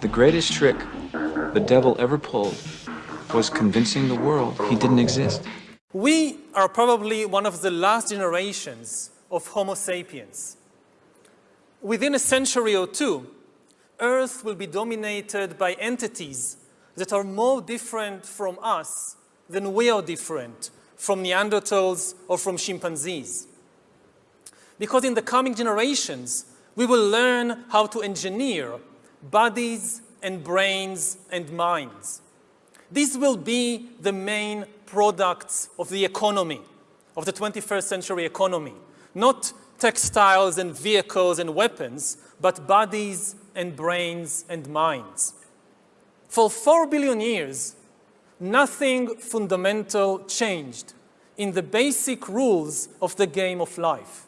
The greatest trick the devil ever pulled was convincing the world he didn't exist. We are probably one of the last generations of Homo sapiens. Within a century or two, Earth will be dominated by entities that are more different from us than we are different from Neanderthals or from chimpanzees. Because in the coming generations, we will learn how to engineer bodies and brains and minds. These will be the main products of the economy, of the 21st century economy. Not textiles and vehicles and weapons, but bodies and brains and minds. For four billion years, nothing fundamental changed in the basic rules of the game of life.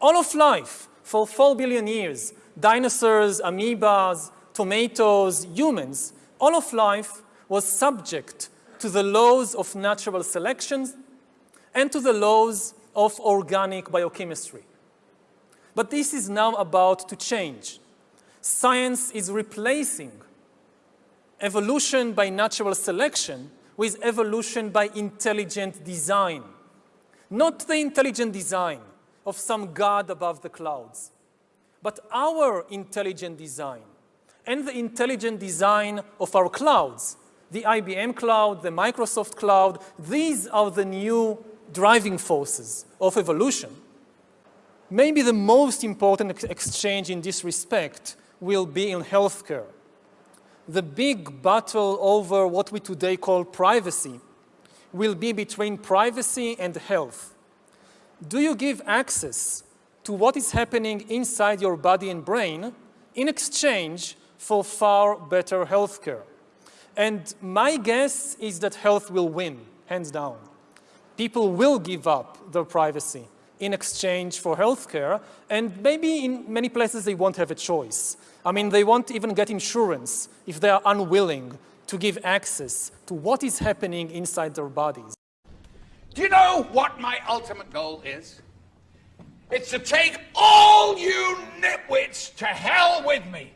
All of life, for four billion years, dinosaurs, amoebas, tomatoes, humans, all of life was subject to the laws of natural selection and to the laws of organic biochemistry. But this is now about to change. Science is replacing evolution by natural selection with evolution by intelligent design. Not the intelligent design of some god above the clouds, but our intelligent design and the intelligent design of our clouds, the IBM cloud, the Microsoft cloud, these are the new driving forces of evolution. Maybe the most important ex exchange in this respect will be in healthcare the big battle over what we today call privacy will be between privacy and health. Do you give access to what is happening inside your body and brain in exchange for far better healthcare? And my guess is that health will win, hands down. People will give up their privacy in exchange for healthcare, and maybe in many places they won't have a choice. I mean, they won't even get insurance if they are unwilling to give access to what is happening inside their bodies. Do you know what my ultimate goal is? It's to take all you nitwits to hell with me.